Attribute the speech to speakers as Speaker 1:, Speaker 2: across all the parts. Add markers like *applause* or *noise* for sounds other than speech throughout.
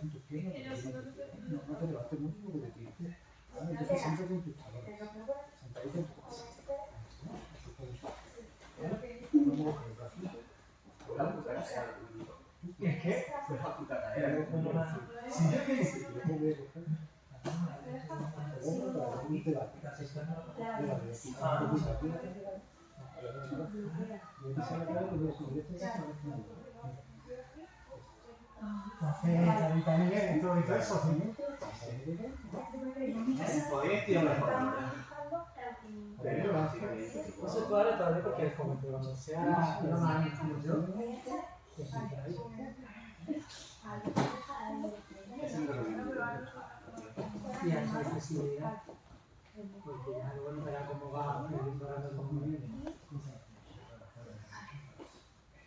Speaker 1: En tus piernas. No, no te levantes mucho porque te tienes. Entonces siéntate en tus talones. Sentadito en tu casa. No muevas el brazo.
Speaker 2: Es que, entonces, la vitamina y todo y todo eso, ¿sí?
Speaker 3: Podéis tirar una foto.
Speaker 2: No se puede todavía porque es como que cuando sea una más inclusión, y a accesibilidad,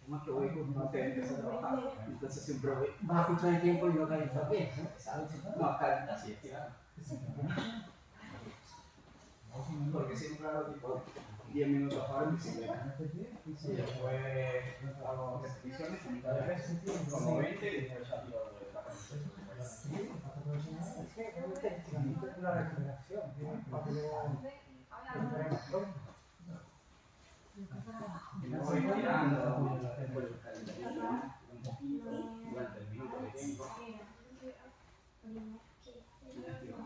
Speaker 3: Más que voy con no te empieza a trabajar. Entonces siempre voy.
Speaker 2: Va a escuchar el tiempo y localizar bien, ¿no?
Speaker 3: No, acá así estirado. Porque siempre hago tipo 10 minutos para en bicicleta. Y después hago repeticiones como 20 y después ya tiro la
Speaker 2: Una
Speaker 3: voy tirando, después de buscar el teléfono, un poquito, durante el minuto que tengo. Y ya tiro.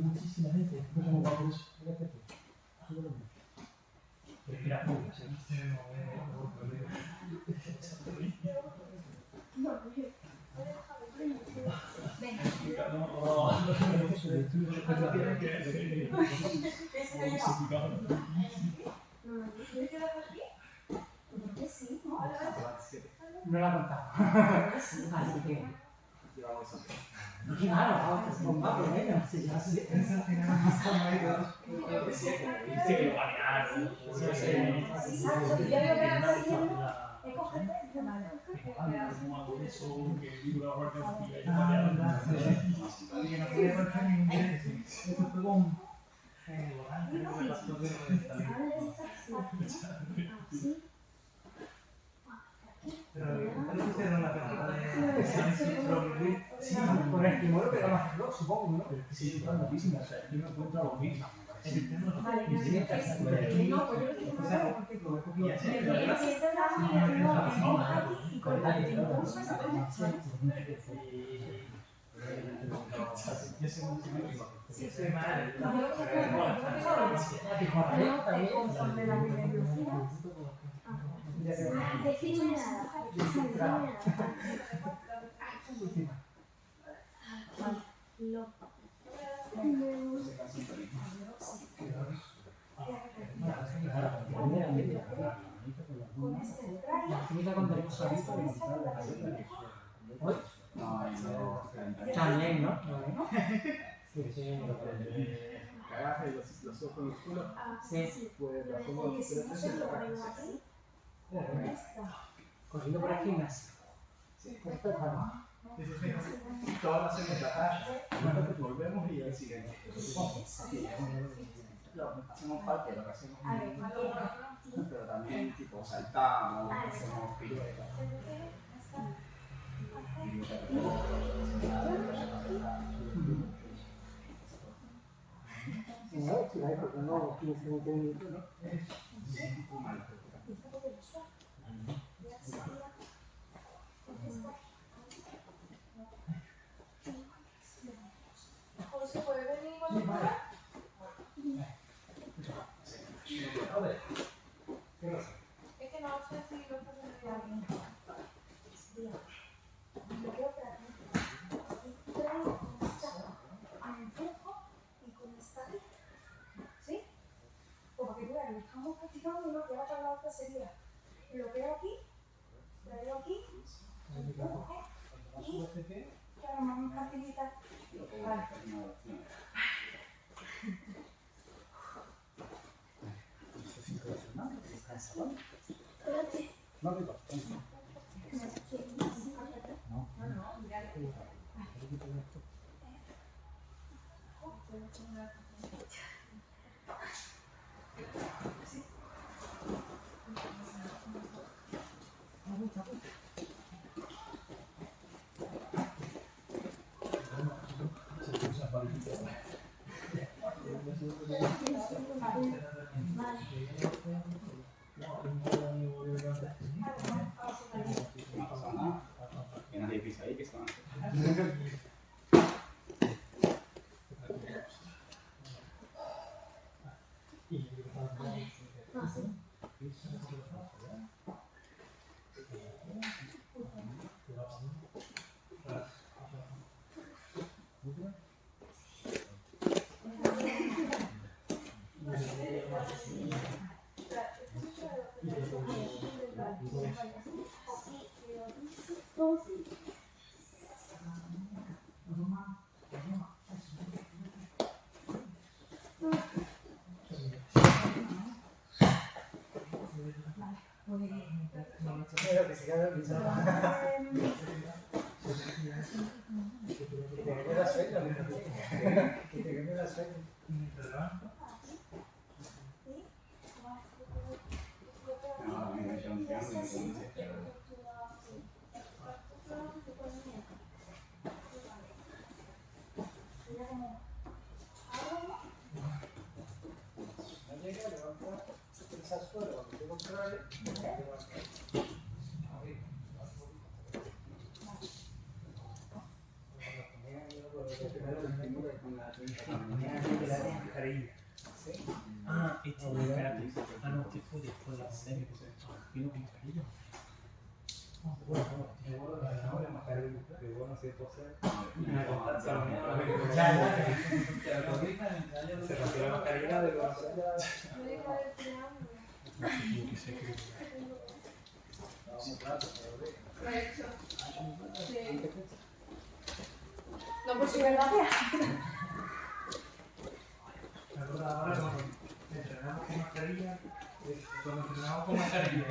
Speaker 2: Muchísima gente, como para eso. No la contaba. Así que.
Speaker 3: Llevamos eso.
Speaker 2: Claro, con más problemas. Sí, ya sí. Sí, con el estímulo que más reloj, supongo, ¿no?
Speaker 1: Sí, está muchísimo. O sea, yo me encuentro a los mismos.
Speaker 2: También, ¿no?
Speaker 3: Cagaste y los, los ojos con los culos.
Speaker 2: Sí.
Speaker 3: Pues la pongo pero eso es la práctica.
Speaker 2: Corriendo por el gimnasio.
Speaker 3: Sí, sí, sí. Todas hacemos la talla. Volvemos y el siguiente. Lo hacemos parte de lo que hacemos pero también tipo saltamos, hacemos piruetas.
Speaker 2: No, si hay porque no 15 20 minutos, ¿no?
Speaker 4: José, ¿puedes venir cuando puedas? Es que no hacer si lo estás haciendo bien?
Speaker 5: Me quedo para ti. Y traigo con esta en el flujo y con esta aquí. ¿Sí? Pues para que tú veas, lo practicando uno que va para la otra sería. Lo veo aquí, lo veo aquí, empuje y claro, más facilita. Vale. Espérate.
Speaker 1: No, tranquilo.
Speaker 6: No pasa nada. Que nadie pisa ahí, que se van a hacer.
Speaker 7: Pero *laughs* que se quede el piso. Que te quede la sueño, que te quede la sueño.
Speaker 6: No, me he hecho un triángulo y me dice,
Speaker 1: No llega, levanta el salsuelo, cuando te contrae,
Speaker 3: Ah, este, espérate. Ah, no, este fue después de la pandemia. Vino con mascarilla.
Speaker 7: Se rompió la mascarilla de los.
Speaker 4: No, pues sí, ¿verdad?
Speaker 7: Me acuerdo ahora cuando entrenamos con mascarilla. eh, Cuando entrenamos con mascarilla.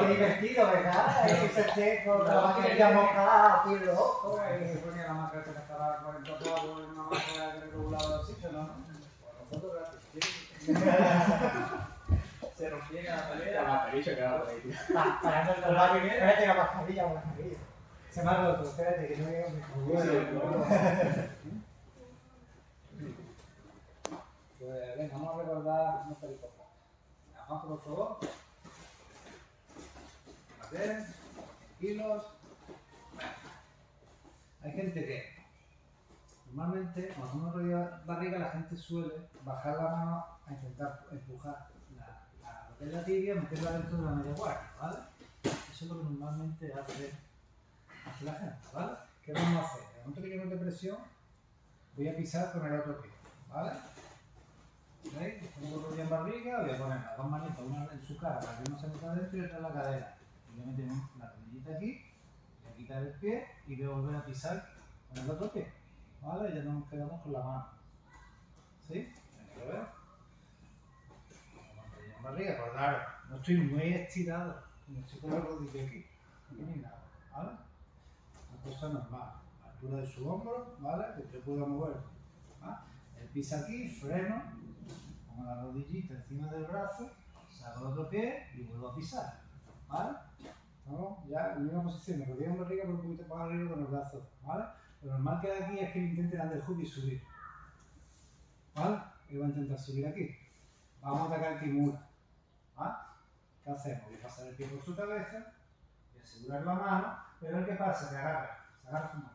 Speaker 2: Qué divertido, ¿verdad? Ese con la mascarilla mojada, aquí loco.
Speaker 1: se ponía la máscara que estaba 40 clavos en una máscara que regulaba el oxígeno, ¿no? *laughs*
Speaker 7: Se rompía la
Speaker 6: mascarilla quedaba por ahí, tío. *laughs*
Speaker 2: Ah, espérate la mascarilla, la mascarilla. Se me ha roto, espérate que no me *laughs*
Speaker 1: Pues venga, vamos a recordar unos pericopas. Abajo, por favor. A ver, tranquilos. Hay gente que normalmente cuando uno rodea barriga la gente suele bajar la mano a intentar empujar la, la, lo que es la tibia, meterla dentro de la media guardia, ¿vale? Eso es lo que normalmente hace, hace la gente, ¿vale? ¿Qué vamos a hacer? En el momento que yo mete presión, voy a pisar con el otro pie, ¿vale? ¿Veis? Pongo el rodilla en barriga, voy a poner las dos manitas, una en su cara para que uno se meta adentro y otra en la cadera. Voy a meter la rodillita aquí, voy a quitar el pie y voy a volver a pisar con el otro pie. ¿Vale? Ya nos quedamos con la mano. ¿Sí? Venga, la rodilla en barriga, pero claro, no estoy muy estirado, no estoy con la rodilla aquí, aquí ni nada. ¿Vale? Una cosa normal. Altura de su hombro, ¿vale? Que te pueda mover. ¿vale? El pisa aquí, freno, pongo la rodillita encima del brazo, saco el otro pie y vuelvo a pisar. ¿Vale? Vamos, ya en misma posición, me rodilla en barriga por un poquito para arriba con el brazo. ¿Vale? Lo normal que hay aquí es que intente dar el hook y subir. ¿Vale? Y voy a intentar subir aquí. Vamos a atacar Kimura. ¿Vale? ¿Qué hacemos? Voy a pasar el pie por su cabeza, voy a asegurar la mano, pero ¿qué pasa? Que agarra, se agarra su mano.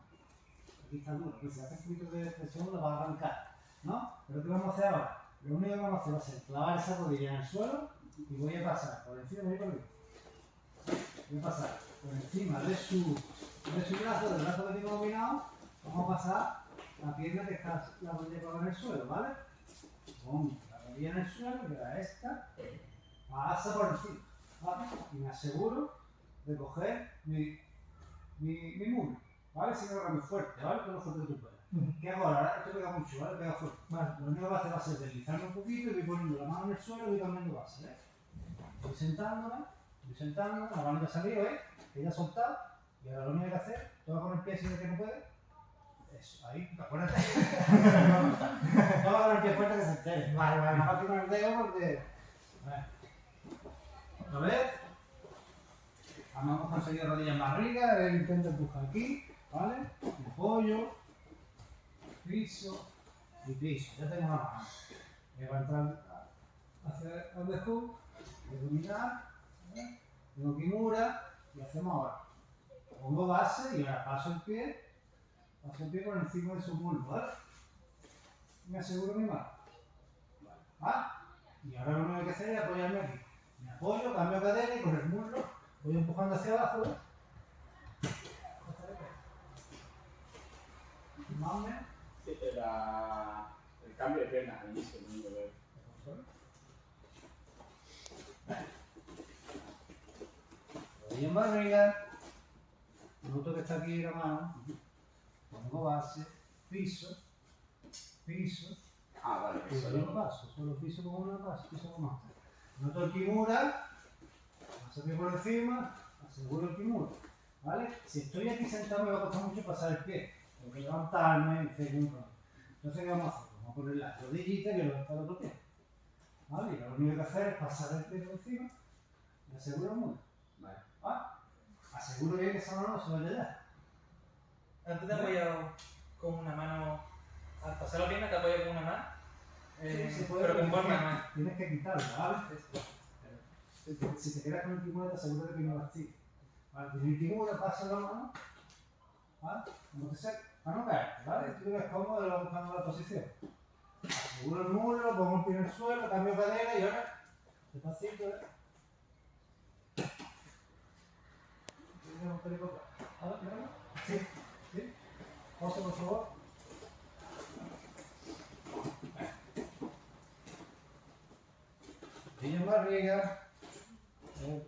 Speaker 1: Aquí está duro, que si hace un poquito de presión la va a arrancar. ¿no? Pero ¿qué vamos a hacer ahora? Lo único que vamos a hacer va a ser clavar esa rodilla en el suelo y voy a pasar por encima por voy a pasar por encima de su, de su brazo, del brazo que tengo dominado, vamos a pasar la pierna que está la rodilla pegada en el suelo, ¿vale? Pongo la rodilla en el suelo, que era esta, pasa por encima, ¿vale? Y me aseguro de coger mi, mi, mi muslo, ¿vale? Si no muy fuerte, ¿vale? Todo lo fuerte que tú puedas. ¿Qué hago ahora? Esto pega mucho, ¿vale? Pega fuerte.
Speaker 2: Vale.
Speaker 1: Lo único que va a hacer va a ser deslizarme un poquito y voy poniendo la mano en el suelo y voy cambiando base, ¿eh? Voy sentándome, voy sentándome, la mano ya ha salido, ¿eh? Que ya ha soltado. Y ahora lo único que que hacer, toma con el pie si ves que no puede. Eso, ahí, acuérdate. *laughs* toma con el pie fuerte que se entere.
Speaker 2: Vale, vale.
Speaker 1: Fácil con el dedo porque. A ver. Otra vez. Vamos a conseguir rodillas más ricas, intento empujar aquí, ¿vale? Me apoyo, piso y piso. Ya tengo la mano. Voy a entrar hacia el de hook, voy a dominar, ¿vale? tengo kimura y hacemos ahora. Pongo base y ahora paso el pie, paso el pie por encima de su muslo, ¿vale? Me aseguro mi mano. ¿Vale? Y ahora lo único que hay que hacer es apoyarme aquí. Me apoyo, cambio cadera y con el muslo voy empujando hacia abajo, menos.
Speaker 3: La- el cambio de pierna al inicio, no lo veo.
Speaker 1: En barriga. Noto que está aquí la mano. Pongo base, piso, piso.
Speaker 3: Ah, vale,
Speaker 1: Y solo
Speaker 3: lo
Speaker 1: paso, solo piso con una paso, piso con otra. Noto el kimura, paso aquí por encima, aseguro el kimura. ¿Vale? Si estoy aquí sentado me va a costar mucho pasar el pie. Tengo que levantarme, etc. Entonces, ¿qué vamos a hacer? Vamos a poner la rodillita que está el otro pie. ¿Vale? Y lo único que hacer es pasar el pie por encima y aseguro el muro.
Speaker 3: Vale.
Speaker 1: ¿Vale? Aseguro bien que esa mano no se vaya allá.
Speaker 7: Antes te he apoyado con una mano. Al pasar la pierna te apoyas con una mano. Eh,
Speaker 1: Sí, se puede,
Speaker 7: pero con forma no.
Speaker 1: Tienes que quitarla, ¿vale? Si te, si te quedas con el kimura, te aseguro de que no la actives. Vale, tienes el kimura, pasa la mano, ¿vale? Como te sé, caerte, ¿vale? Tú te ves cómodo buscando la posición. Aseguro el muslo, pongo el pie en el suelo, cambio cadera y ahora, despacito, ¿eh? Un. Sí, sí. Pausa, por favor. En barriga,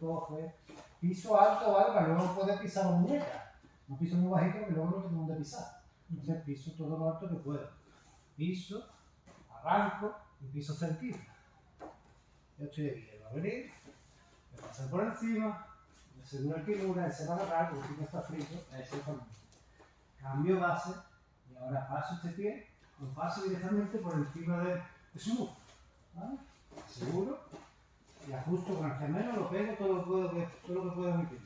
Speaker 1: coge, piso alto, ¿vale? Para luego poder pisar la muñeca. No piso muy bajito porque luego no tengo dónde pisar. Entonces piso todo lo alto que puedo. Piso, arranco y piso cerquita. Ya estoy él va a venir, me pasa por encima, me aseguro el kimura, él se va a agarrar porque no está frito, ese es Cambio base y ahora paso este pie, lo paso directamente por encima de, de su. ¿Vale? Seguro. Y ajusto con el gemelo, lo pego todo lo puedo, todo lo que puedo pie.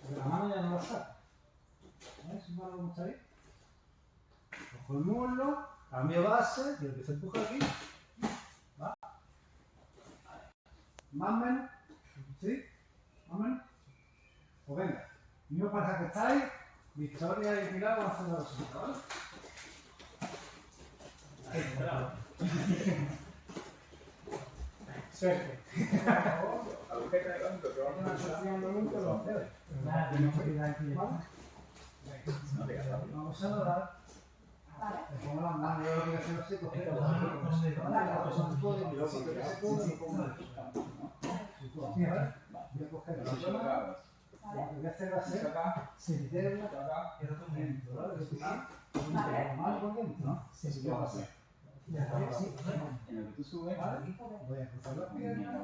Speaker 1: Porque la mano ya no la saco. ¿Ves? Como está. Cojo el muslo, cambio base, y empiezo a empujar aquí. ¿Va? Más o menos. ¿Sí? Más o menos. Pues venga. Misma pareja que estáis, Victoria y Pilar van a hacer la resulta, ¿vale? *laughs* Suerte.
Speaker 3: Agujeta de banco, que vamos a hacer.
Speaker 1: nunca lo hacer.
Speaker 2: Nada, tenemos que ir aquí.
Speaker 1: ¿Vale?
Speaker 3: No te casas.
Speaker 1: Vamos a dorar. Lo que voy a hacer y lo. Sí, a la
Speaker 3: lo
Speaker 1: lo que a hacer va a ser
Speaker 3: acá.
Speaker 1: por dentro, ¿vale? La mano por dentro, ¿no?
Speaker 2: Sí,
Speaker 1: Así que va a
Speaker 2: sí.
Speaker 3: En el que tú subes.
Speaker 1: Voy a cruzar las piernas,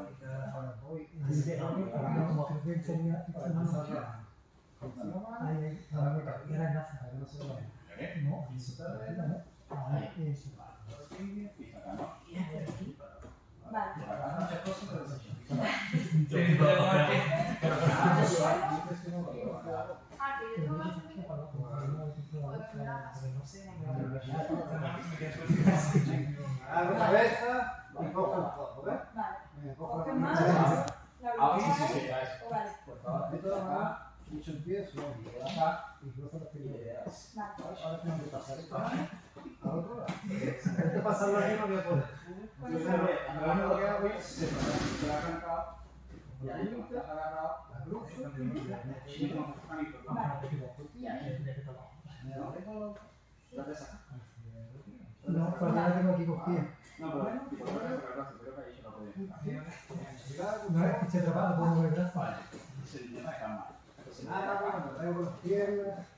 Speaker 1: ahora voy
Speaker 2: que
Speaker 1: cruzar la la
Speaker 2: Ahí, ahora. Y
Speaker 1: que no se vaya.
Speaker 2: No, eso está bien, ¿no? Ahí, eso.
Speaker 3: y acá, ¿no?
Speaker 6: Vale.
Speaker 1: Acá muchas cosas, pero se
Speaker 7: Sí, tengo aquí.
Speaker 4: Ah, que yo tengo más o menos.
Speaker 1: Hago cabeza y cojo el codo, ¿ves?
Speaker 6: Vale.
Speaker 1: Venga, cojo
Speaker 6: Coge
Speaker 1: la
Speaker 6: más.
Speaker 1: mano.
Speaker 6: La
Speaker 3: Ah, sí,
Speaker 6: última
Speaker 3: sí,
Speaker 6: vez.
Speaker 3: sí, ya es.
Speaker 6: Vale.
Speaker 3: Por favor.
Speaker 1: De todas maneras, mucho empiezo
Speaker 3: Acá.
Speaker 1: y cruzo las piernas.
Speaker 6: Vale.
Speaker 1: Ahora tengo que pasar esto no.
Speaker 6: Bueno, sí.
Speaker 1: lo único que hago es
Speaker 3: la Y te
Speaker 1: No, tengo aquí cogida.
Speaker 3: No, pero tipo, no es creo que ahí se la podía.
Speaker 1: No es que se atrapado, pongo detrás.
Speaker 3: Vale, se intenta dejar mal.
Speaker 1: Ah, bueno, traigo los piernas.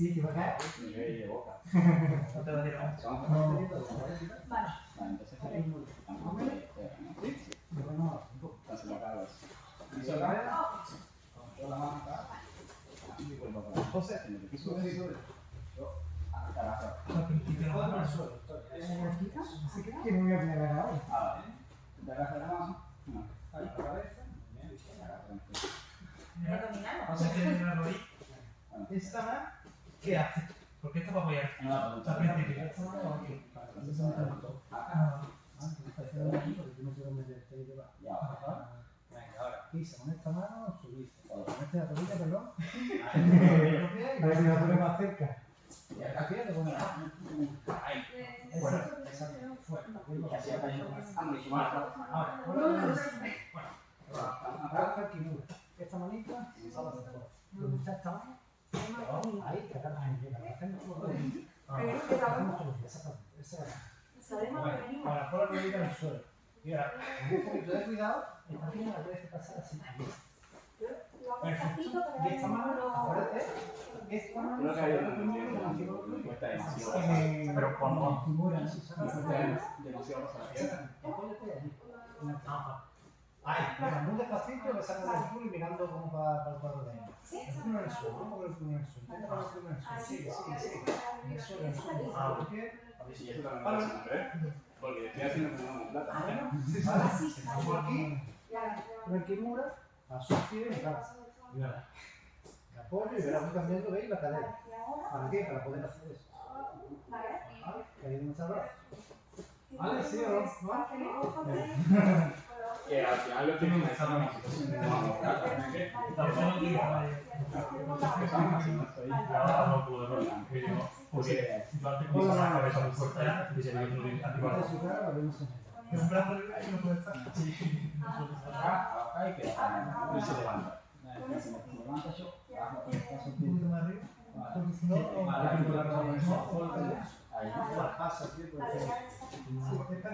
Speaker 1: Sí, que va a caer.
Speaker 3: nivel de boca. *laughs*
Speaker 7: No te va a tirar.
Speaker 3: Vamos.
Speaker 1: No.
Speaker 5: Vale.
Speaker 3: Vale, entonces ahí. Sí.
Speaker 1: Pero no, no.
Speaker 3: Entonces la cara es. Piso acá. Con la mano acá. Y vuelvo a poner. Entonces, en el piso de yo acá abajo.
Speaker 7: Al principio la mano.
Speaker 1: Así que que me voy a poner ahora.
Speaker 3: Ah, vale. Te agarras la mano. No. Ahí, la cabeza. Bien. Te agarras.
Speaker 8: Pero dominamos.
Speaker 7: Vamos a tener una rodilla. Esta mano, ¿qué hace? Porque esta va a apoyar.
Speaker 3: No, no.
Speaker 7: Ah,
Speaker 1: esta mano, subiste. La rodilla, perdón. A ver si la pone más cerca.
Speaker 3: Y acá Ahí.
Speaker 1: Fuera, fuera.
Speaker 3: Ah, no,
Speaker 1: fuera.
Speaker 5: no, no.
Speaker 1: Agarra aquí, mira. Esta manita, sale hacia afuera. Donde está esta mano, ahí, te agarras la muñeca. La hacemos todo.
Speaker 5: Pero que
Speaker 1: La
Speaker 5: sabemos,
Speaker 1: hacemos todo, exactamente. Esa es la
Speaker 5: sabemos que venimos.
Speaker 1: Ahora, pon la rodilla en el suelo. Y ahora, con un poquito de cuidado, esta pierna la puedes pasar así.
Speaker 5: Lo hago despacito para
Speaker 1: Y
Speaker 5: que
Speaker 1: esta
Speaker 5: no
Speaker 1: mano,
Speaker 5: lo-
Speaker 1: acuérdate, esta mano,
Speaker 3: Creo que hay una cuesta demasiado. Pero la pierna.
Speaker 1: Apóyate ahí. Ahí, mira, muy despacito, besando el culo y mirando como para, para el cuadro de ahí. El en el suelo, vamos con el culo en el suelo. Vamos con el culo en el suelo. Sí, sí, sí. En el suelo, en el suelo.
Speaker 7: Ah,
Speaker 1: ¿Por qué?
Speaker 3: A ver si ¿eh? Porque estoy haciendo como una plata.
Speaker 1: Por aquí, y claro. Apoyo y verás voy cambiando, ¿veis? La cadera. ¿Para qué? Para poder hacer eso.
Speaker 5: vale.
Speaker 1: ¿Vale? Que ahí no Vale, sí,
Speaker 5: luego
Speaker 1: ¿no?
Speaker 5: para *laughs* que de-
Speaker 3: al final lo tienen que estar de. ¿eh?
Speaker 7: Tampoco no quiero, vale.
Speaker 3: Estamos haciendo esto ahí.
Speaker 2: Ahora no puedo ver, porque yo, yo antes con la cabeza muy fuerte, y se ve que no tiene
Speaker 1: la
Speaker 7: un brazo libre no puede estar.
Speaker 3: Acá, acá y que y se levanta. Se levanta yo, Ahí.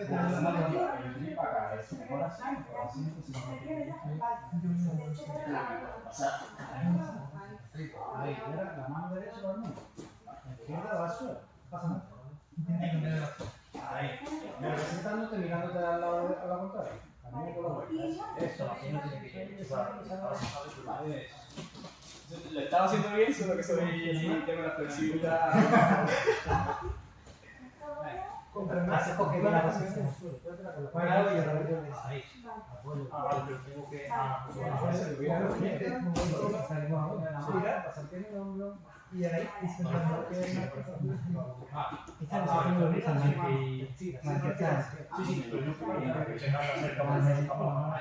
Speaker 1: tener la mano.
Speaker 3: grip acá es mejor así, o así, pues, si no,
Speaker 5: ¿Me quieres ya? Vale. De hecho, para-
Speaker 1: la derecha. La izquierda. No pasa nada. Ahí. Mira, sentándote mirándote la contraria. La. Eso,
Speaker 2: Así no tiene que.
Speaker 3: Vale. Lo estaba haciendo bien, solo que soy tengo la flexibilidad.
Speaker 1: Contra el más, coge la pasión en el suelo. Cuéntala con la cuerda y a través de ahí. Apoyo.
Speaker 2: Ah, vale, pero tengo que. Ah, pues
Speaker 1: pues, hubiera los salimos ahora. Mira, en el hombro.
Speaker 7: Y ahí, la.
Speaker 2: Sí, sí, pero yo creo que se van a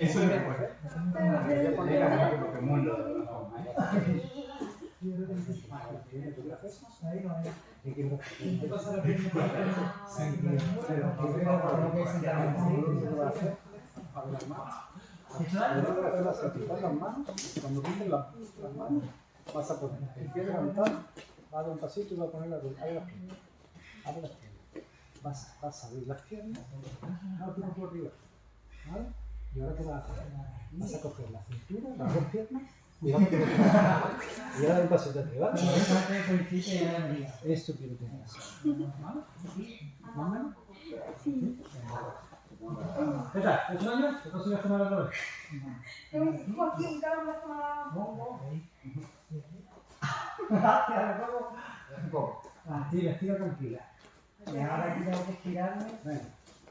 Speaker 3: Eso es.
Speaker 1: Abre las piernas. Las piernas. ¿Vale? Y ahora qué vas a hacer? Vas a coger la cintura, las dos piernas, *laughs* te Y ahora un
Speaker 2: y ya me diga.
Speaker 1: Esto quiero que hagas. ¿Vale? ¿Más o menos?
Speaker 2: ¿Qué tal? ¿El sueño? ¿Te consigues tomar otra vez?
Speaker 5: Un calor más que me ha dado.
Speaker 2: Gracias, ¿cómo? Ah, sí, estira tranquila. Y ahora aquí tengo que estirarme.
Speaker 1: Venga.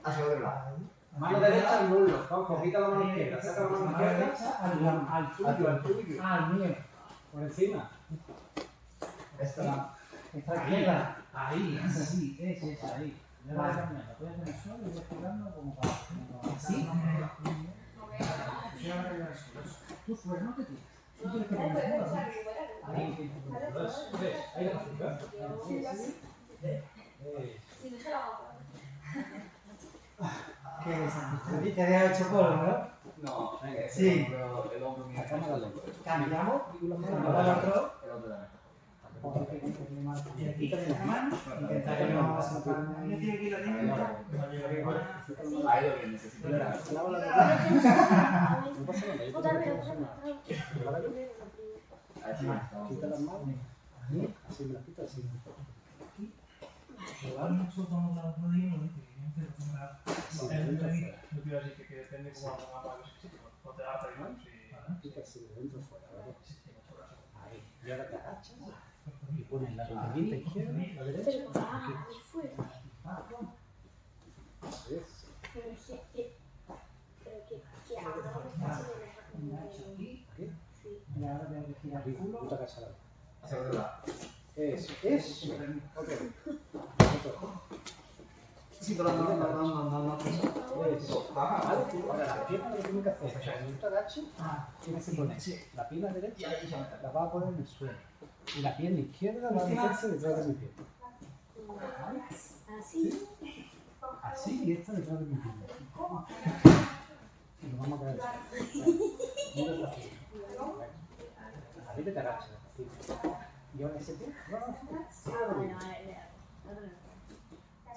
Speaker 3: Hacia otro lado.
Speaker 1: Mano derecha al muslo. Vamos, quita la mano izquierda. Saca la mano izquierda.
Speaker 2: derecha al, tuyo.
Speaker 1: al tuyo.
Speaker 2: Ah, al mío.
Speaker 1: Por encima.
Speaker 2: Esta, esta izquierda. Ahí, sí, esa, esa, ahí. La voy a cambiar. La voy a solo y voy estirando como para.
Speaker 1: ¿Sí?
Speaker 2: Tú fuera, no te tires. Tú tienes que poner. Ahí, sí. Ahí haces, ¿ves? Eh,
Speaker 5: Sí, la hago. *laughs*
Speaker 2: Qué desastre. Te deja hecho polvo, ¿no?
Speaker 3: No,
Speaker 2: Sí.
Speaker 3: el hombro, el mío.
Speaker 2: Cambiamos. Otro.
Speaker 3: El otro también.
Speaker 2: Y aquí también la mano. Intentar que no palme.
Speaker 3: Ahí lo que necesito.
Speaker 1: Lava la. No
Speaker 5: Otra vez,
Speaker 1: lo
Speaker 5: otra
Speaker 1: paso.
Speaker 5: vez.
Speaker 1: ¿Vale?
Speaker 3: Ahí sí, estamos.
Speaker 1: Quita las manos. Así me las quita, así.
Speaker 7: No a decir que que depende
Speaker 1: así. Ahí. Y ahora te agachas y pones la izquierda, la derecha, aquí.
Speaker 5: Pero que, pero que, que ahora está haciendo. Sí.
Speaker 2: Y ahora
Speaker 3: Hacia lado.
Speaker 1: Eso, eso. Ok.
Speaker 3: Sí, pero no, no, no, no, no,
Speaker 1: ahora la pierna lo que hacer. O sea,
Speaker 2: Ah,
Speaker 1: tienes que poner la pierna derecha, la vas a poner en el suelo. Y la pierna izquierda va a meterse detrás de mi pierna.
Speaker 5: Así.
Speaker 1: Así y esta detrás de mi pierna. Y nos vamos a quedar así. Mira así. Arriba te agachas. así. Y ahora ese pie. No, no, sí.
Speaker 5: Ah, bueno, vale, vale. Eso es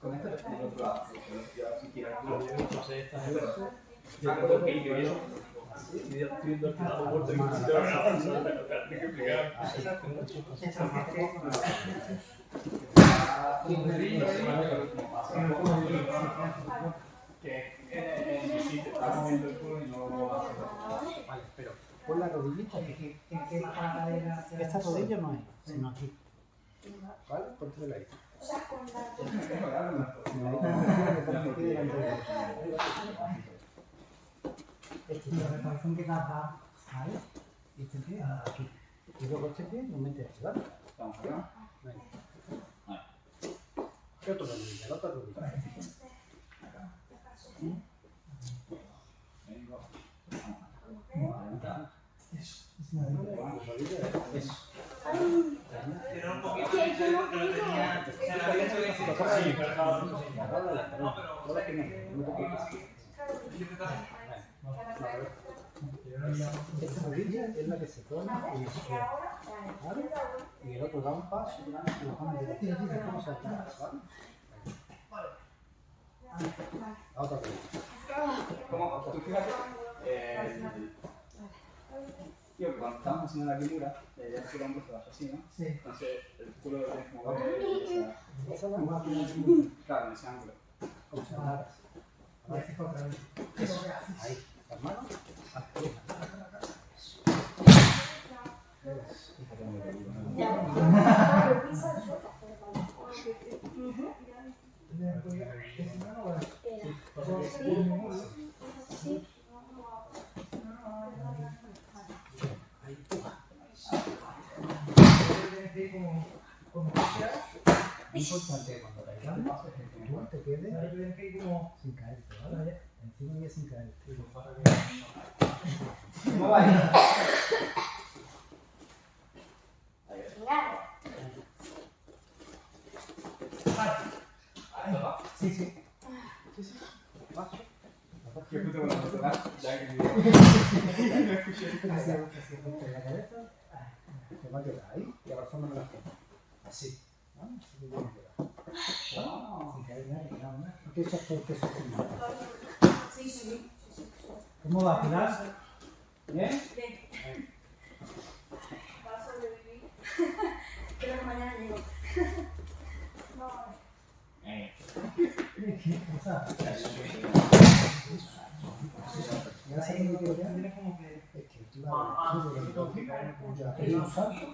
Speaker 3: Con esto te al otro lado. Si
Speaker 7: es.
Speaker 3: Ah,
Speaker 7: si
Speaker 1: la
Speaker 3: eh,
Speaker 1: la rodillita aquí.
Speaker 2: ¿Qué, qué, qué cadera hacia
Speaker 1: Esta rodilla no hay, sino aquí. ¿Vale? Póntela ahí.
Speaker 5: Sea, con
Speaker 1: Este?
Speaker 2: Me parece que.
Speaker 1: Y este pie aquí. Y luego este pie lo metes aquí, ¿vale?
Speaker 3: Vamos acá.
Speaker 1: Venga. ¿Qué otro rodilla? La otra rodilla.
Speaker 3: Vengo.
Speaker 1: Eso.
Speaker 7: Tenía. Se
Speaker 1: Esta rodilla es la que se pone. Y el otro da un paso y lo saltar, ¿vale? La otra rodilla.
Speaker 3: Como tú fíjate, tío, que cuando estamos haciendo la quimura, la idea es que el hombro se vaya así, ¿no?
Speaker 2: Sí.
Speaker 3: Entonces el culo lo tienes que mover. o sea,
Speaker 1: Esa es la más
Speaker 3: Claro, en ese ángulo.
Speaker 1: como
Speaker 2: haces otra vez.
Speaker 1: Eso, ahí, las manos, aquí. Ahí, puja.
Speaker 2: Como, como quieras.
Speaker 1: Lo importante cuando caigas, tú te quedes
Speaker 2: Ahí tienes que ir como.
Speaker 1: sin caerte, ¿vale? Encima y sin caerte. Sí, sí.
Speaker 3: Yo persona, ya que
Speaker 1: la cabeza. Se va a quedar ahí y abrazando las piernas. Así. ¿no? Así que que nada,
Speaker 6: Sí, sí.
Speaker 1: ¿Cómo va, Pilar? ¿Bien?
Speaker 6: Va a sobrevivir. *laughs* Creo que mañana llego. No,
Speaker 1: que. Es que lo que toques, ya hay un salto.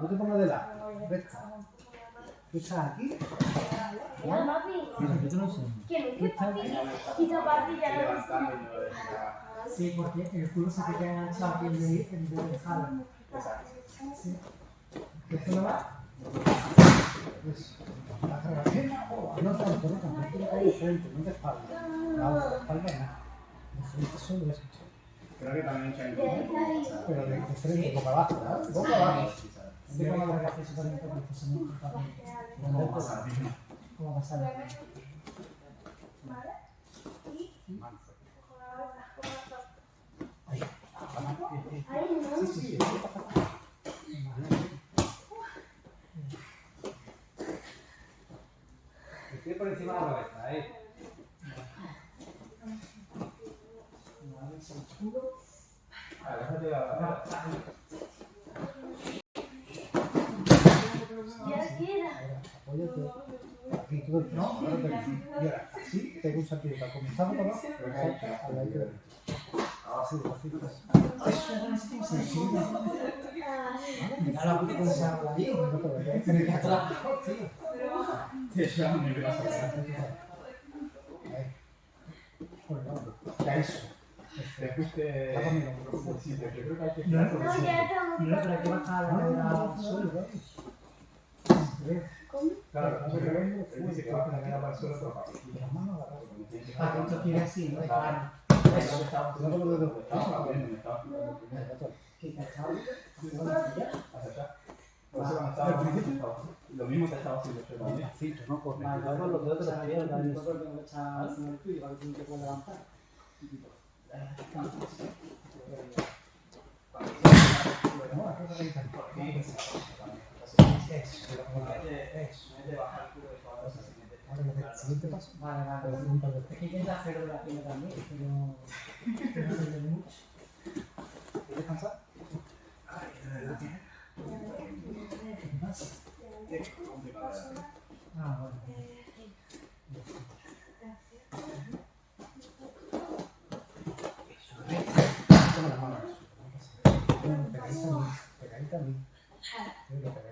Speaker 1: No te pongas de lado. Recta. Tú estás aquí.
Speaker 6: Ya, papi.
Speaker 1: Mira, yo te lo enseño.
Speaker 6: ¿Quién? ¿Qué papi? Quizá papi ya lo
Speaker 3: lo deja.
Speaker 2: Sí, porque el culo se te queda enganchado aquí en vez de- en de dejarlo.
Speaker 1: Sí. ¿Esto no va? Eso. La pierna. No tanto, no tanto. Tú caes de frente, no de espalda. La otra, de espalda no. De frente solo eso.
Speaker 3: Creo que también Chinese.
Speaker 1: Pero de, de frente, boca abajo, ¿verdad? Boca abajo.
Speaker 2: Yo también porque muy importante.
Speaker 1: ¿Cómo pasa?
Speaker 2: ¿Cómo pasar?
Speaker 6: Ahí, ¿no?
Speaker 1: Sí, sí, sí. Estoy por encima de la cabeza, ¿eh?
Speaker 3: Ah, déjate la.
Speaker 6: Ya queda.
Speaker 1: Apóyate. Aquí peso. Ahora te Y ahora, sí, pega un saltito comenzar por abajo, al derecho. Así, despacito.
Speaker 2: Mira la puta con esa habla ahí.
Speaker 1: no te
Speaker 2: queda atrás.
Speaker 3: Te.
Speaker 1: Ya eso.
Speaker 3: Te fuiste.
Speaker 1: Tápame el hombro.
Speaker 3: Sí, yo creo que hay que.
Speaker 2: No,
Speaker 6: No, ya estamos.
Speaker 2: no, pero hay que bajar la cadera
Speaker 1: Solo,
Speaker 2: solo.
Speaker 3: Claro, a poner la
Speaker 2: esto quede así, ¿no?
Speaker 1: No
Speaker 3: estaba- Lo mismo estaba haciendo yo también.
Speaker 1: No los dedos
Speaker 2: también, también, que tú te puedas levantar.
Speaker 1: No, aquí no hay tanto. Eso. Eso. Ahora lo que- el siguiente paso.
Speaker 2: Vale, vale.
Speaker 1: Un par de
Speaker 2: Es que intenta hacerlo de la pierna también, pero pero no se ve mucho.
Speaker 1: ¿Quieres descansar?
Speaker 2: Ah, bueno.
Speaker 1: Toma las manos. Bueno, pegadita a mí. Pegadita a mí.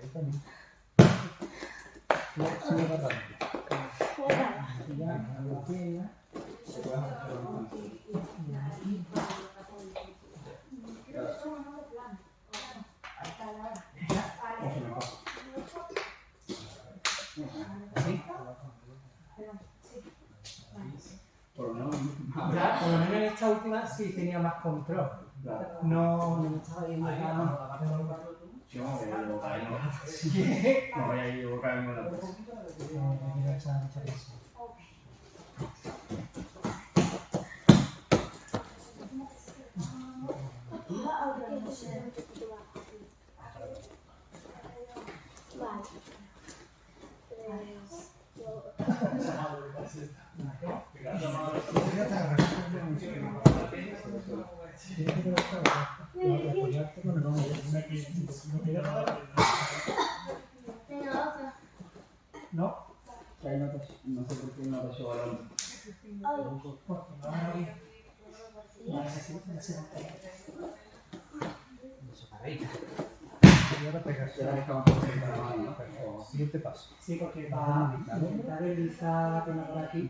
Speaker 2: Ya,
Speaker 3: por lo menos
Speaker 2: en esta última sí tenía más control. No, no me estaba yendo tan...
Speaker 3: Yo me voy a equivocar en una-
Speaker 2: ¿Qué?
Speaker 3: me voy a equivocar en una cosa.
Speaker 2: No.
Speaker 1: No.
Speaker 3: No No sé por qué no te llevo balón.
Speaker 2: Porque no. Vale, así, así.
Speaker 1: Eso, paradita. Y ahora pegas.
Speaker 3: Ya dejamos por ahí para la ¿no?
Speaker 1: Siguiente paso.
Speaker 2: Sí, porque intentar deslizar la pierna por aquí,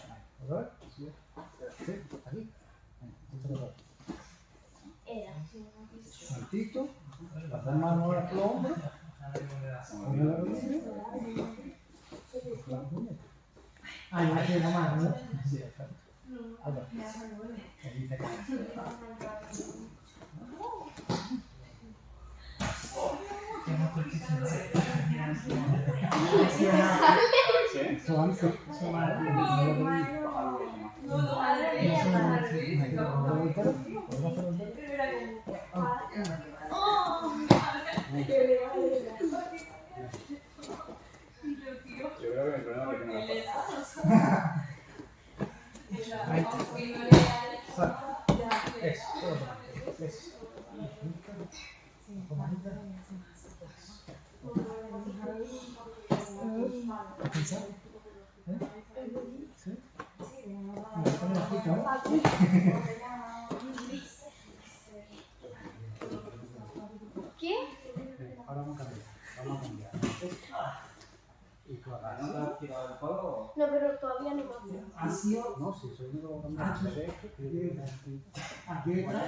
Speaker 5: pongo la rodilla, cojo la muñeca.
Speaker 2: Ah, yo me quedé la mano, ¿no?
Speaker 5: Sí, exacto. Ahí va. Ahí ¿Cómo? ¿Cómo? ¿Cómo?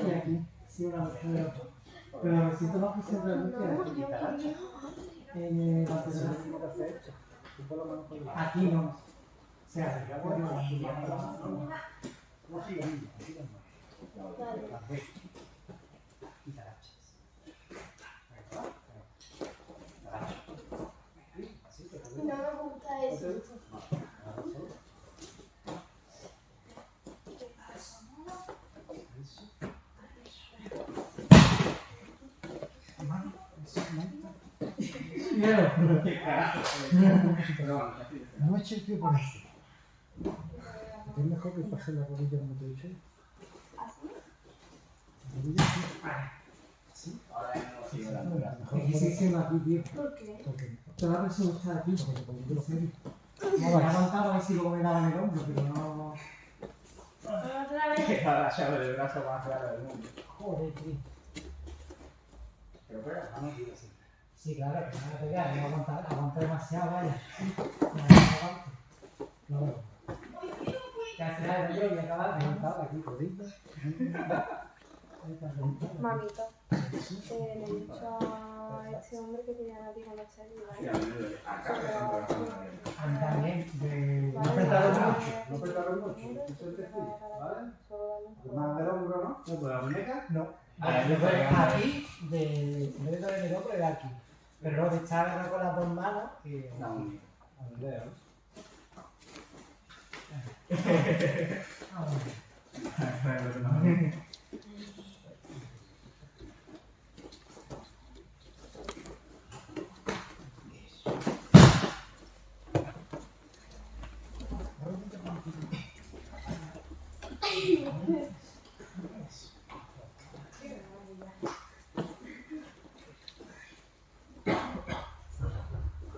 Speaker 5: Aquí
Speaker 2: detrás y aquí. Sí, una. Pero me siento más
Speaker 6: No,
Speaker 2: que en el
Speaker 5: Eso es
Speaker 2: lateral.
Speaker 5: lo mismo que hace esto. Tú por lo menos por la-
Speaker 2: Aquí no. O sea,
Speaker 5: Ya voy a la No sigas, niño, sigas más.
Speaker 6: Vale.
Speaker 5: Las ves. Y te agachas. Ahí va. Te agachas. Ahí, así, te
Speaker 6: No me gusta eso.
Speaker 5: No, agarra solo. Eso. Mano, eso, mano.
Speaker 3: Pero bueno, ya estoy.
Speaker 5: No eche el pie por eso. Es mejor que pase la rodilla como te he dicho.
Speaker 6: ¿Así?
Speaker 2: Tío.
Speaker 6: ¿Por qué?
Speaker 5: porque
Speaker 2: Te va a resultar aquí.
Speaker 5: porque te pongo los pies.
Speaker 2: Me voy a aguantar a ver si luego me daban el hombro, pero no.
Speaker 6: Otra vez.
Speaker 3: Que está la llave del brazo más rara del mundo.
Speaker 2: Joder, tío.
Speaker 3: Pero pega.
Speaker 5: Ah, no, sí, así.
Speaker 2: Sí, claro, que me voy a pegar, me voy a aguantar, aguantar demasiado, vaya.
Speaker 5: No, no.
Speaker 2: Que al final el hombro y acabar
Speaker 5: aquí.
Speaker 6: Mamita, eh, le he dicho a este hombre que te llama a ti cuando estés
Speaker 3: Sí,
Speaker 6: ¿vale?
Speaker 3: a mí.
Speaker 2: A también, de...
Speaker 5: No apretaron mucho, no apretaron mucho. Eso es decir, ¿vale? Más del hombro, ¿no? No, pues la muñeca, no.
Speaker 2: Ah, yo creo que aquí, de... En vez de estar en el hombro, de aquí. Pero luego de estar agarrado con las dos manos.
Speaker 3: La única.
Speaker 5: A ver, dedo. *laughs*
Speaker 2: Ah, bueno.
Speaker 5: Eso, perfecto.
Speaker 3: Ya se me viene todo el mundo.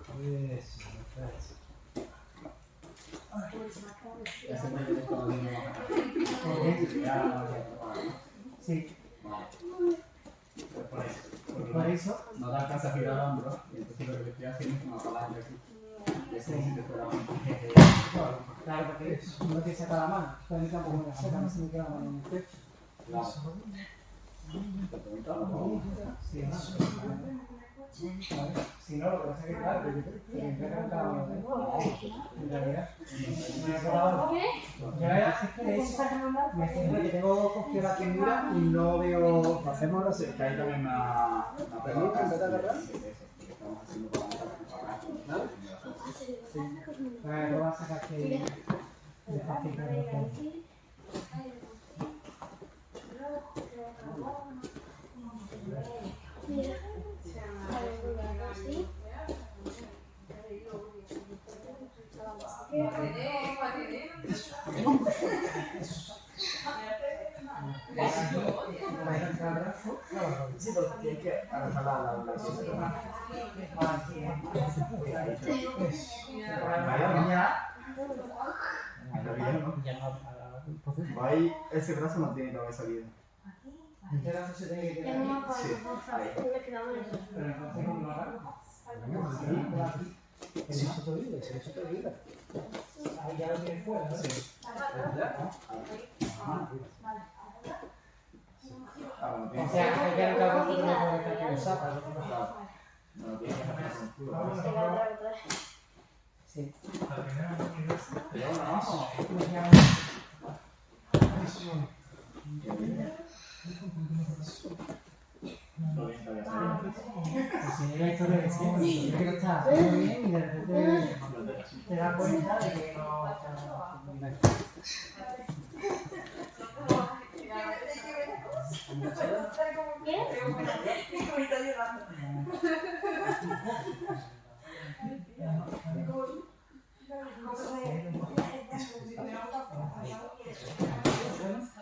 Speaker 3: Ya, ya,
Speaker 2: Sí,
Speaker 3: por eso.
Speaker 2: Eso...
Speaker 3: no te alcanza a girar el hombro. Y entonces lo que estoy haciendo es una palanca aquí. Es como te
Speaker 2: Claro, porque no te saca la mano. Tampoco me la saca, no se me queda la mano en el pecho.
Speaker 3: Claro. Te preguntaba.
Speaker 2: Sí, Si no, lo que pasa es que, claro, que uno de En realidad, me he acordado. Yo era, es que es- me que tengo cogido la pintura y no veo.
Speaker 5: Hacemos sí.
Speaker 3: Que hay también una, una. Sí,
Speaker 2: lo vas a sacar que.
Speaker 3: Sí, pero ese brazo no tiene que haber salido.
Speaker 5: Entonces se tiene que
Speaker 6: Ya
Speaker 5: quedar
Speaker 6: no
Speaker 5: aquí.
Speaker 6: eso.
Speaker 5: Pero entonces no. Sí.
Speaker 3: Pero. Está
Speaker 5: la que sí, está bien y de repente te das cuenta de que no está muy bien.
Speaker 3: Ahí hablo rápido.
Speaker 5: No me olvido rápido. O sea,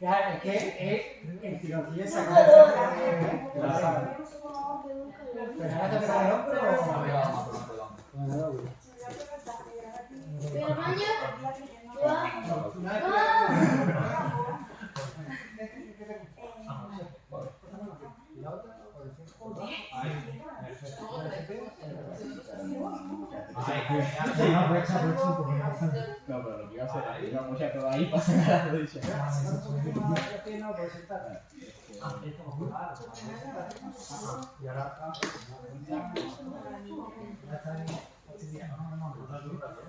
Speaker 5: Claro, es que es el tironcillo esa cosa que lo sabe. Pero ahora te pega el hombro o... Bueno, no, güey.
Speaker 6: ¿Voy al baño?
Speaker 5: ¿Y la otra? ¿O el centro? Sí, no, aprovecha.
Speaker 3: No, pero lo que iba a hacer que iba a todo ahí para sacar.
Speaker 5: Y ahora...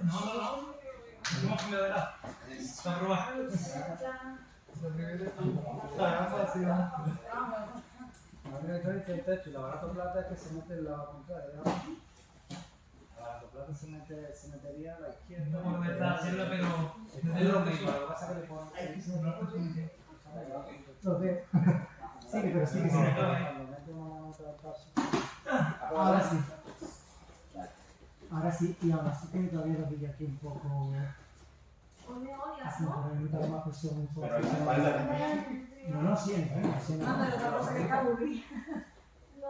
Speaker 5: No, no, no.
Speaker 7: No,
Speaker 5: única diferencia entre esto y la barato plata es que se mete la. ¿no? La se, mete, se metería a la izquierda.
Speaker 7: No puedo intentar hacerlo, pero
Speaker 5: Es
Speaker 7: desde
Speaker 5: lo
Speaker 7: lo
Speaker 5: mismo,
Speaker 7: que
Speaker 5: lo que pasa es que le ponen... Entonces, sí, pero sí que sí. Cuando metemos otra paso. Ahora sí. Ahora sí, y ahora sí que todavía lo pillo aquí un poco... Así, por el mitad más presión un poco.
Speaker 3: Pero la.
Speaker 5: No, no, siempre, ¿eh? siempre.
Speaker 4: No,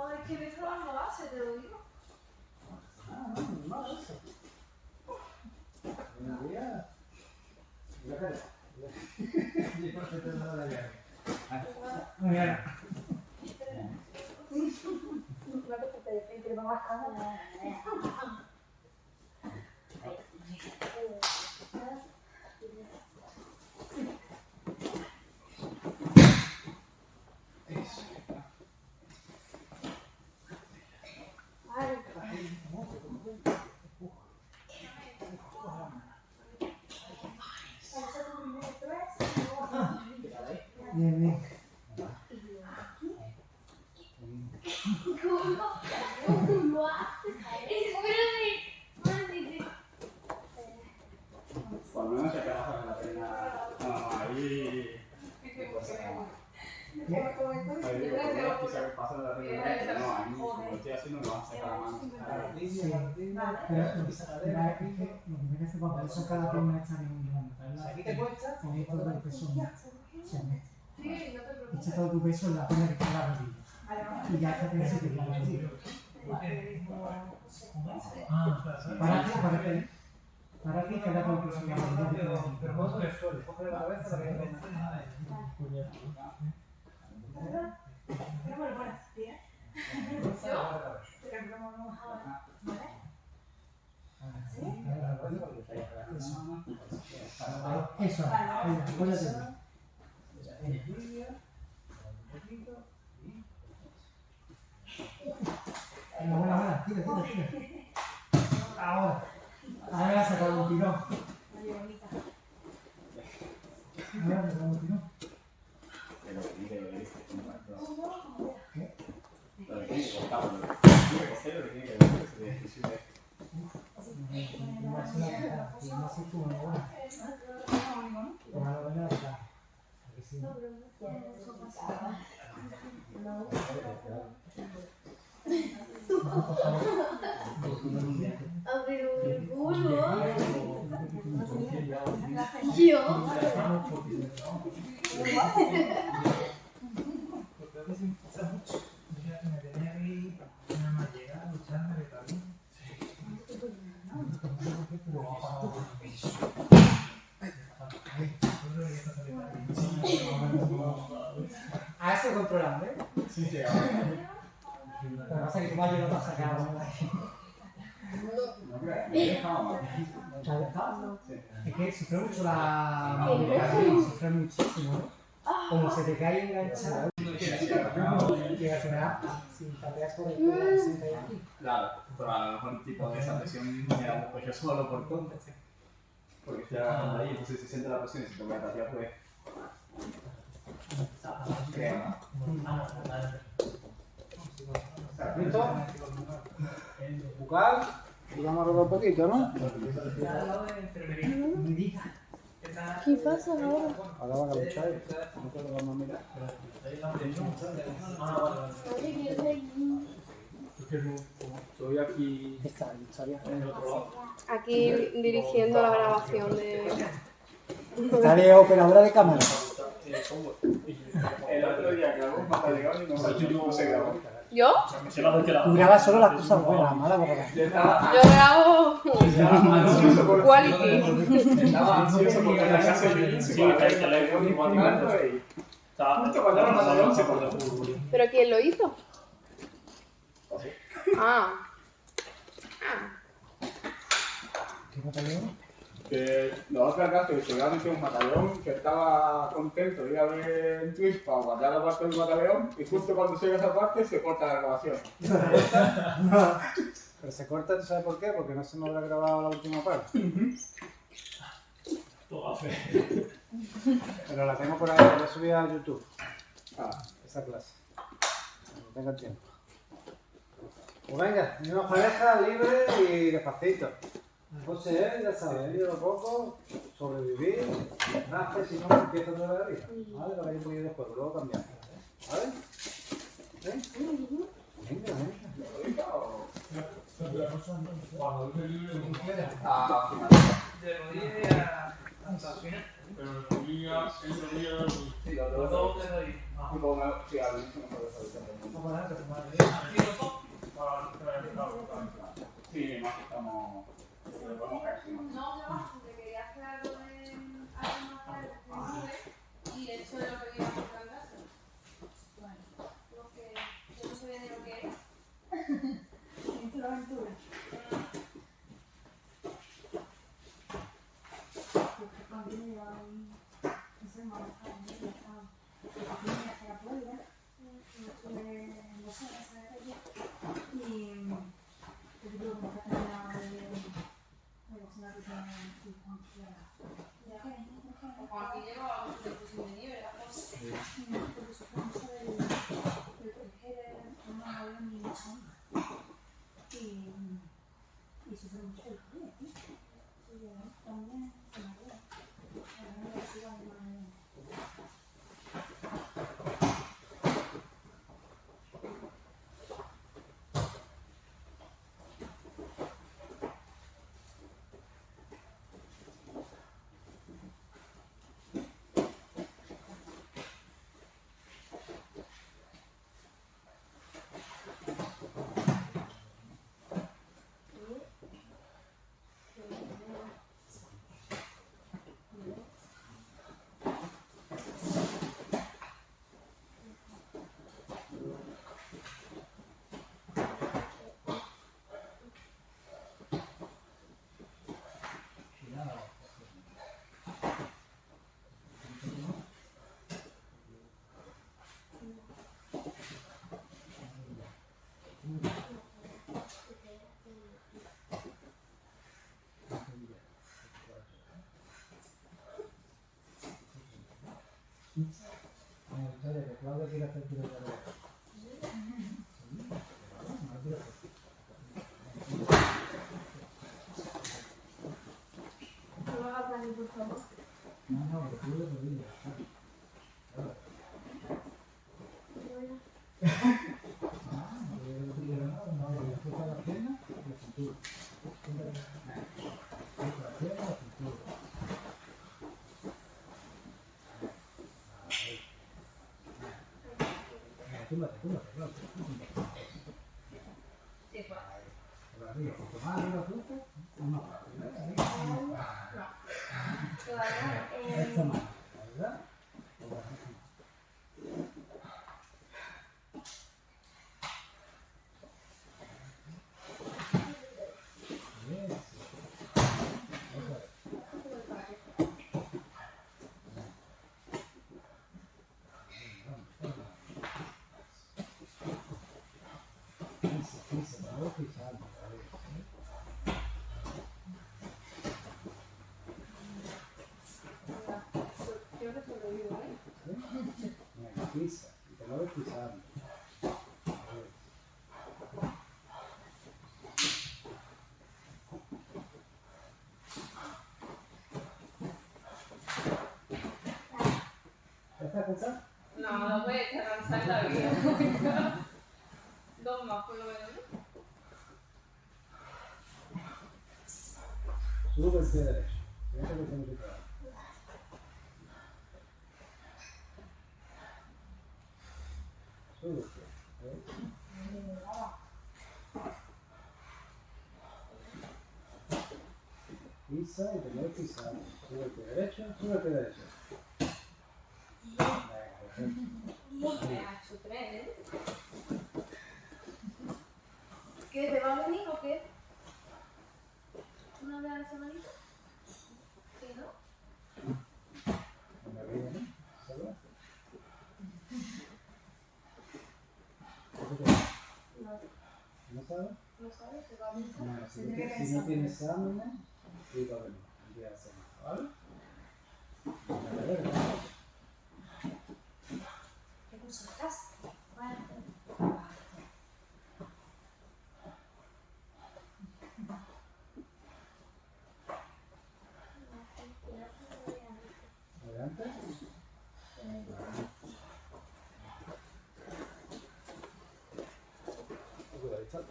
Speaker 4: es que me está dando base, te lo digo.
Speaker 5: Ah, no, días. Mira, cara. Y por qué te da la llave. Muy bien. Bien, bien.
Speaker 3: Por lo menos se te baja la pena. No, no, ahí. Ahí digo, por lo menos quizá que pasa de la pena. No, ahí como lo estoy haciendo, me vas a sacar la mano.
Speaker 5: Sí, pero lo que será es que lo que merece para eso cada pierna está en un grano.
Speaker 1: ¿Aquí te cuesta?
Speaker 5: Con esto del peso mete.
Speaker 4: Sí, no te preocupes.
Speaker 5: Echa todo tu peso en la pierna que está en la rodilla. Y ya está te queda la rodilla.
Speaker 7: Ah.
Speaker 5: Para aquí, para aquí. Para que el peso en la rodilla.
Speaker 7: Pero, pero vos
Speaker 1: el suelo, coge la cabeza para que no
Speaker 5: Eso, venga, apóyate. Venga, buena, buena, tira, tira, tira. Ahora, ahora ha sacado un tirón. Ahora ha sacado un tirón.
Speaker 3: Pero que.
Speaker 5: ¿Qué?
Speaker 3: Pero que tiene que cortarlo. Tiene que cogerlo, que tiene que ver *laughs* *laughs* este de decisión.
Speaker 5: No es una puta, y no sé cómo me va. Pero ahora venga, está. Aquí sí. No, por favor.
Speaker 6: A ver, el culo. Yo.
Speaker 7: Porque a veces me pasa mucho. Mira, me tenía que ir nada más llegar a lucharme de camino.
Speaker 2: A eso controlando, ¿eh?
Speaker 3: Sí, sí,
Speaker 2: Lo que pasa es que tu madre no te ha sacado. Es que sufre mucho la sufre muchísimo, ¿no? Como se te cae enganchado. Y al final, si pateas por el culo, se cae aquí.
Speaker 3: Claro, pero a lo mejor tipo de esa presión me la busco yo solo por tonto. Porque estoy agarrando ahí, entonces si siente la presión y si te voy a tatear, pues.
Speaker 1: ¿Listo? Bucal. Vamos a rodar un poquito, ¿no?
Speaker 7: Está. Está-
Speaker 6: ¿Qué pasa ahora?
Speaker 1: Ahora van a luchar. No vamos a mirar.
Speaker 3: Aquí lado.
Speaker 4: Aquí dirigiendo la grabación de.
Speaker 2: De operadora de cámara.
Speaker 3: El otro día grabó y no se grabó.
Speaker 4: ¿Yo?
Speaker 2: Tú grabas solo las cosas buenas, malas porque
Speaker 3: Yo
Speaker 4: grabo quality.
Speaker 3: Estaba ansioso porque la casa de
Speaker 9: Sí.
Speaker 4: ¿Pero quién lo hizo? Ah. Ah.
Speaker 3: Que la otra casa que se había metido un batallón que estaba contento de ir a ver en Twitch para guardar la parte del batallón y justo cuando llega esa parte se corta la grabación. *laughs*
Speaker 1: Pero se corta, ¿tú sabes por qué? Porque no se me habrá grabado la última parte.
Speaker 9: Todo fe.
Speaker 1: Pero la tengo por ahí, la voy a subir a YouTube.
Speaker 3: Ah,
Speaker 1: Esa clase. Cuando tenga tiempo. Pues venga, una pareja libre y despacito. José, ya sabes, yo lo poco, sobrevivir, nace, si no, empieza toda la vida. ¿Vale? Lo un poquito después, luego cambiamos. ¿Vale? ¿Eh? Venga, venga.
Speaker 3: ah,
Speaker 7: De rodillas a- hasta el final.
Speaker 3: sí, los
Speaker 7: Los
Speaker 3: dos.
Speaker 7: dos de rodillas.
Speaker 3: Sí, al inicio no puedo saber
Speaker 2: a
Speaker 7: los dos.
Speaker 3: Sí, más que estamos.
Speaker 4: No, no, te quería hacer algo de algo más de y de hecho lo que iba a comprar en casa. Lo que yo no sabía ni lo que era. *laughs*
Speaker 6: Aventura. Porque cuando yo me llevaba un- no sé, me alejaba, ¿no? Y estaba- porque yo me hacía puebla, y estuve en dos horas en la calle, y yo creo que nunca terminaba de de cocinar rutina y cuando quiera. Ya,
Speaker 4: Como aquí lleva mucho tiempo sin venir, ¿verdad? Pues,
Speaker 6: porque sufro mucho del del proteger a una abuela ni una sombra. Y, y sufro mucho del frío, tío. Y yo también se me acuerda. Ahora me sigo a mi madre.
Speaker 2: Bueno, *laughs* historia que Claudia quiere hacer tiro de revés.
Speaker 6: No lo hagas Dani, por favor.
Speaker 2: No, no, que tú de rodillas. Ah, no, yo no quiero nada, no, yo empujo la pierna y la cintura. Empujo la pierna y la cintura. Venga, túmbate, túmbate, Claudia, túmbate. Por arriba, cuanto más arriba tú, más fácil, ¿ves? Ahí, más fácil.
Speaker 4: todavía
Speaker 1: Esta mano, ¿verdad? Bien, sí. Otra vez. Pisa, pisa, la voy pisando, a ver, ¿sí?
Speaker 4: Creo que sobrevivo, ¿eh?
Speaker 1: ¿Sí? Mira, pisa, ¿Ya está cansado?
Speaker 4: No, no voy a echar a lanzar la vida. Dos más, por lo menos.
Speaker 1: derecho trabajar. Sube el pie. ¿ok? Pisa y te voy pisando. Sube el pie derecho, sube el pie derecho. Venga, perfecto.
Speaker 4: Me ha hecho tres. ¿Qué? ¿Te va a venir o qué? ¿Una vez a la semanita? Sí, ¿no? No,
Speaker 1: ¿No sabes?
Speaker 4: no sabes, te va a venir.
Speaker 1: Si, no, tienes exámenes, sí va a venir el día de semana, ¿vale? Venga, a ver, ¿no?
Speaker 5: ¿Qué curso estás?
Speaker 1: Adelante. Cuidadito.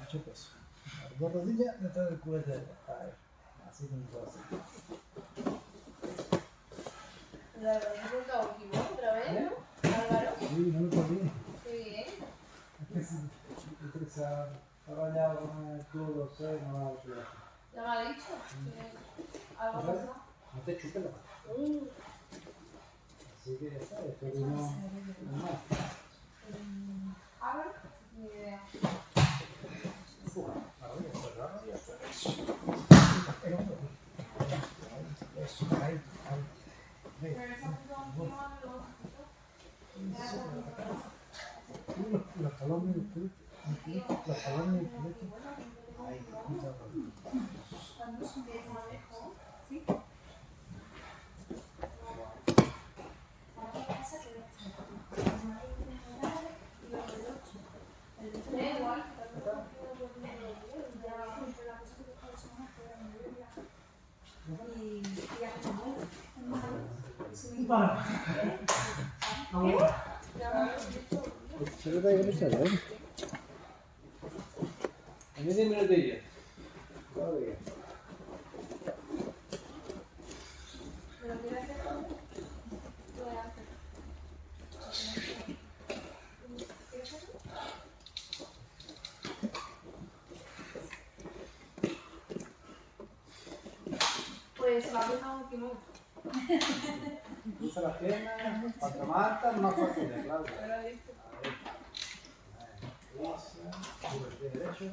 Speaker 1: Mucho peso. Las dos rodillas detrás del culete. Ahí. Así como puedo hacer.
Speaker 4: La equivoco otra vez, ¿no? Álvaro.
Speaker 1: Sí, no me podía.
Speaker 4: Qué bien.
Speaker 1: Es que se ha, bañado con el sé, no va a ayudar.
Speaker 4: Ya me ha dicho. que Algo pasó.
Speaker 1: No te chupes la mano.
Speaker 4: Uh,
Speaker 1: Así que ya está, después vino un más.
Speaker 4: Álvaro. Ni idea.
Speaker 1: Eso, ahí, ahí. Ve,
Speaker 4: Pero esa puta última lo
Speaker 1: los, los talones del
Speaker 4: manejo, ¿sí?
Speaker 1: Se lo traigo mucho, ¿eh?
Speaker 10: En ese minutillo.
Speaker 1: Todavía.
Speaker 4: ¿Pero quieres hacer todo? Lo voy a hacer. ¿Quieres hacerlo? Pues se me ha dejado un timón.
Speaker 1: Cruza las piernas, cuanto más altas, más fácil de claro.
Speaker 4: Pero he visto.
Speaker 1: Pisa, sube el pie derecho. El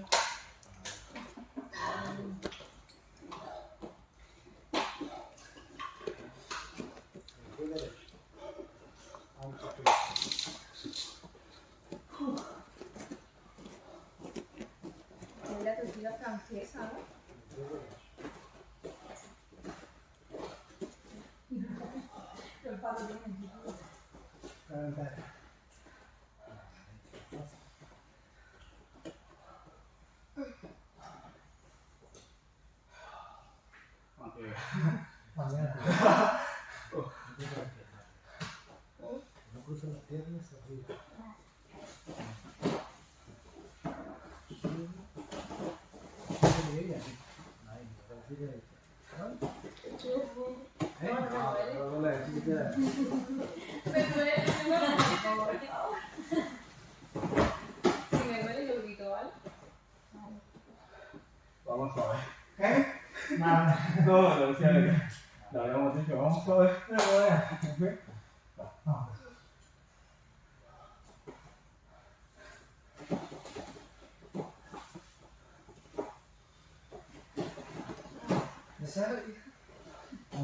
Speaker 1: pie derecho. Aunque pisa.
Speaker 4: Es la tortilla francesa, ¿no?
Speaker 1: El pie derecho. Calentar. Mañana. No cruza las piernas arriba. Sube. Sube ella. Ahí, con el pie derecho. ¿Eh?
Speaker 6: No, no me duele.
Speaker 1: No, no, no, si quieres.
Speaker 4: Me duele, me duele. Si me duele, yo grito, ¿vale?
Speaker 3: Vamos a ver.
Speaker 1: ¿Qué?
Speaker 2: Nada.
Speaker 3: No, lo decía que lo habíamos dicho, vamos a ver.
Speaker 1: Esa-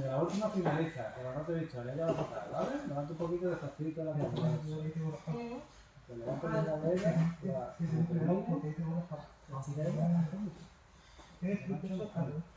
Speaker 1: la última finaliza, pero no te he dicho, le ella va a tocar, ¿vale? Levanta un poquito despacito la Te levantas la ya. Un poquito,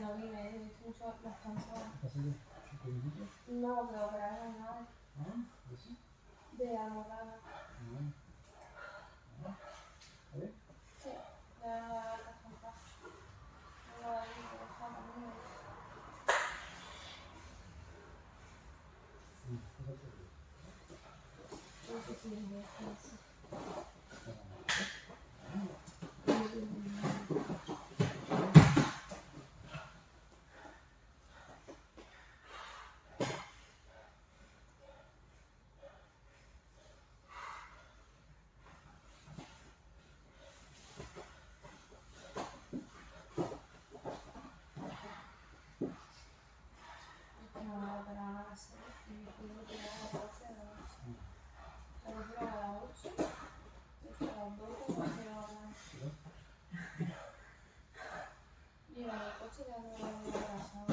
Speaker 2: no
Speaker 4: las pero operaron nada
Speaker 1: ¿Ah?
Speaker 4: De almohada.
Speaker 1: No. ¿Vale?
Speaker 4: Sí, ya las cansadas. No la vi, pero está también.
Speaker 1: Sí, eso sí.
Speaker 4: No sé si es de eso. No, operaron a las seis y me dijo que era a las doce de la noche. La operaron a las ocho. Desde las doce me quedó hablando. Y en el coche ya no me había abrazado.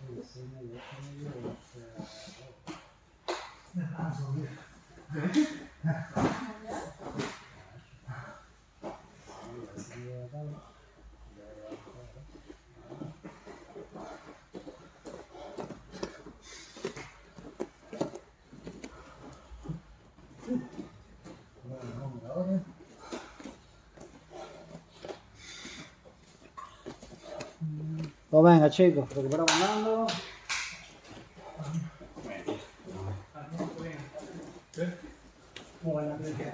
Speaker 1: Sí, sí, me dio, me dio, este,
Speaker 2: Ah, subir.
Speaker 1: sí, así de tal. Ya, ya, ya. Bueno, vamos ahora. Pues venga chicos, recuperamos.
Speaker 2: Bueno, que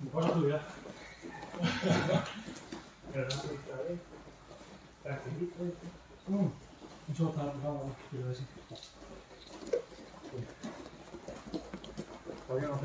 Speaker 9: Mejor la tuya.
Speaker 2: Eso está vamos, quiero decir.
Speaker 9: Todavía